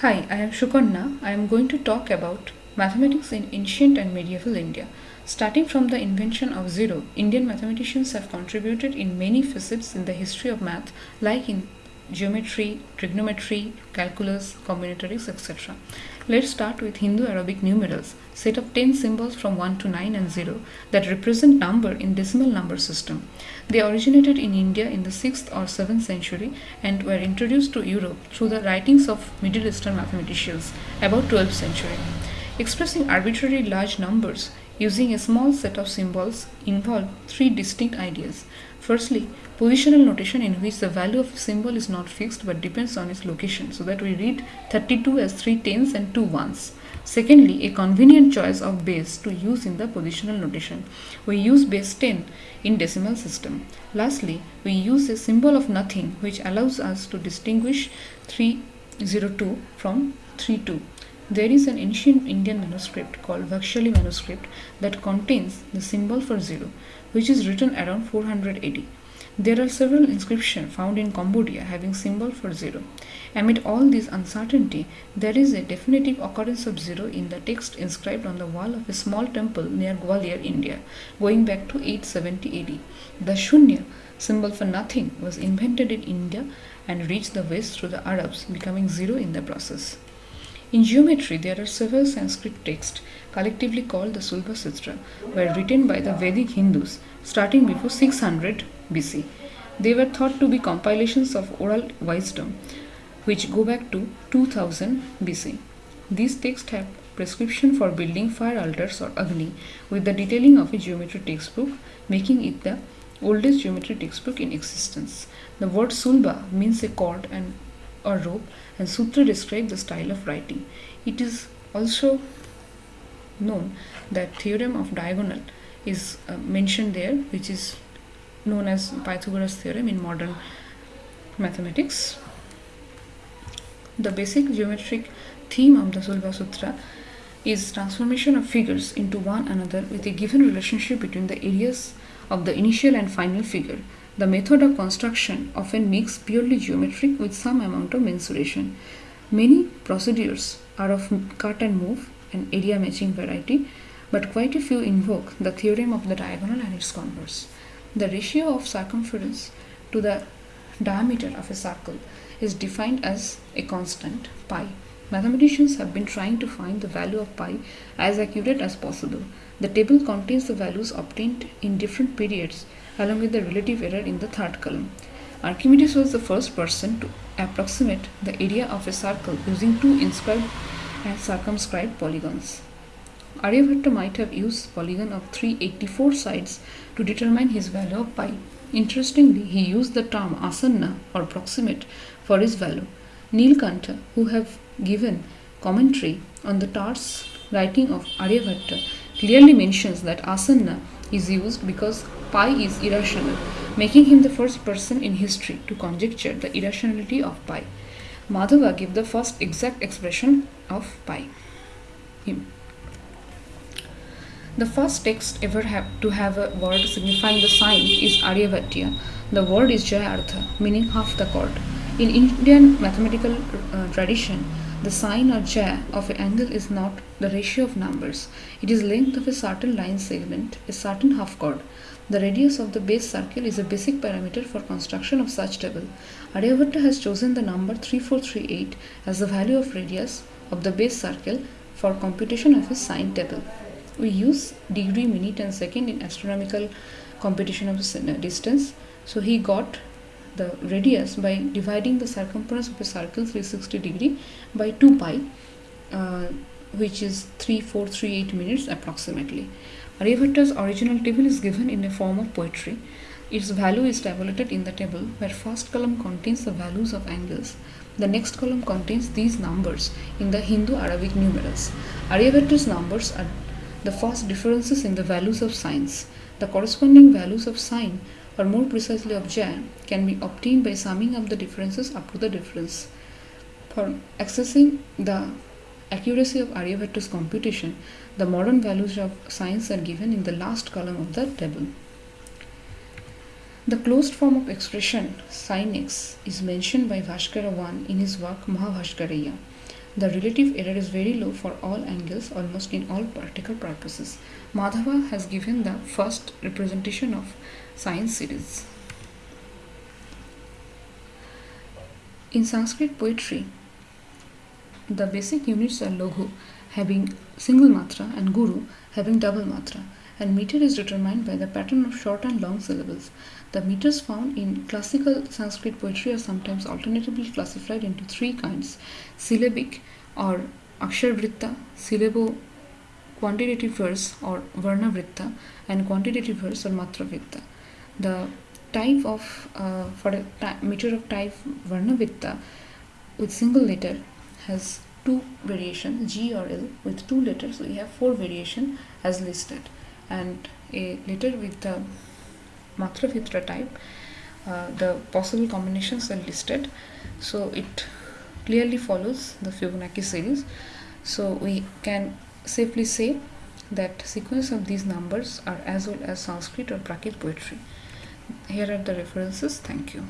Hi, I am Shukarna. I am going to talk about mathematics in ancient and medieval India. Starting from the invention of zero, Indian mathematicians have contributed in many facets in the history of math, like in geometry, trigonometry, calculus, combinatorics, etc. Let's start with Hindu Arabic numerals, set of 10 symbols from 1 to 9 and 0 that represent number in decimal number system. They originated in India in the 6th or 7th century and were introduced to Europe through the writings of Middle Eastern mathematicians about 12th century. Expressing arbitrary large numbers using a small set of symbols involve three distinct ideas. Firstly, positional notation in which the value of a symbol is not fixed but depends on its location so that we read 32 as 3 tens and 2 ones. Secondly, a convenient choice of base to use in the positional notation. We use base 10 in decimal system. Lastly, we use a symbol of nothing which allows us to distinguish 302 from 32. There is an ancient Indian manuscript called Bakhshali manuscript that contains the symbol for zero, which is written around 400 AD. There are several inscriptions found in Cambodia having symbol for zero. Amid all this uncertainty, there is a definitive occurrence of zero in the text inscribed on the wall of a small temple near Gwalior, India, going back to 870 AD. The Shunya, symbol for nothing, was invented in India and reached the west through the Arabs, becoming zero in the process. In geometry, there are several Sanskrit texts, collectively called the Sulba Sutra, were written by the Vedic Hindus starting before 600 BC. They were thought to be compilations of oral wisdom which go back to 2000 BC. These texts have prescription for building fire altars or Agni with the detailing of a geometry textbook, making it the oldest geometry textbook in existence. The word Sulba means a cord and or rope and Sutra describe the style of writing. It is also known that theorem of diagonal is uh, mentioned there which is known as Pythagoras theorem in modern mathematics. The basic geometric theme of the Sulba Sutra is transformation of figures into one another with a given relationship between the areas of the initial and final figure. The method of construction often makes purely geometric with some amount of mensuration. Many procedures are of cut and move and area matching variety, but quite a few invoke the theorem of the diagonal and its converse. The ratio of circumference to the diameter of a circle is defined as a constant pi. Mathematicians have been trying to find the value of pi as accurate as possible. The table contains the values obtained in different periods along with the relative error in the third column. Archimedes was the first person to approximate the area of a circle using two inscribed and circumscribed polygons. Aryabhatta might have used polygon of 384 sides to determine his value of pi. Interestingly, he used the term asanna or proximate for his value. Nilkantha, who have given commentary on the Tar's writing of Aryabhatta, clearly mentions that asanna is used because pi is irrational, making him the first person in history to conjecture the irrationality of pi. Madhava gave the first exact expression of pi. Him. The first text ever have to have a word signifying the sine is Aryabhatiya. The word is Jayartha, meaning half the chord. In Indian mathematical uh, tradition, the sine or Jaya of an angle is not the ratio of numbers. It is length of a certain line segment, a certain half chord. The radius of the base circle is a basic parameter for construction of such table. Aryabhatta has chosen the number 3438 as the value of radius of the base circle for computation of his sine table we use degree, minute and second in astronomical computation of distance. So he got the radius by dividing the circumference of a circle 360 degree by 2 pi uh, which is 3438 minutes approximately. Aryabhatta's original table is given in a form of poetry. Its value is tabulated in the table where first column contains the values of angles. The next column contains these numbers in the Hindu Arabic numerals. Aryabhatta's numbers are the first differences in the values of sines. The corresponding values of sine, or more precisely of j, can be obtained by summing up the differences up to the difference. For accessing the accuracy of Aryabhatta's computation, the modern values of sines are given in the last column of the table. The closed form of expression sin x is mentioned by Bhaskara I in his work Mahabhaskariya. The relative error is very low for all angles almost in all practical purposes. Madhava has given the first representation of sine series. In Sanskrit poetry, the basic units are Laghu having single matra and Guru having double matra and meter is determined by the pattern of short and long syllables. The meters found in classical Sanskrit poetry are sometimes alternatively classified into three kinds syllabic or Aksharvritta, syllable quantitative verse or Varnavritta, and quantitative verse or Matravritta. The type of uh, for a meter of type Varnavritta with single letter has two variations G or L with two letters. So we have four variation as listed. And a letter with the Matravritta type uh, the possible combinations are listed. So it clearly follows the Fibonacci series. So we can safely say that sequence of these numbers are as well as Sanskrit or Prakrit poetry. Here are the references. Thank you